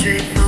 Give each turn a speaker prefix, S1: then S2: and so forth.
S1: straight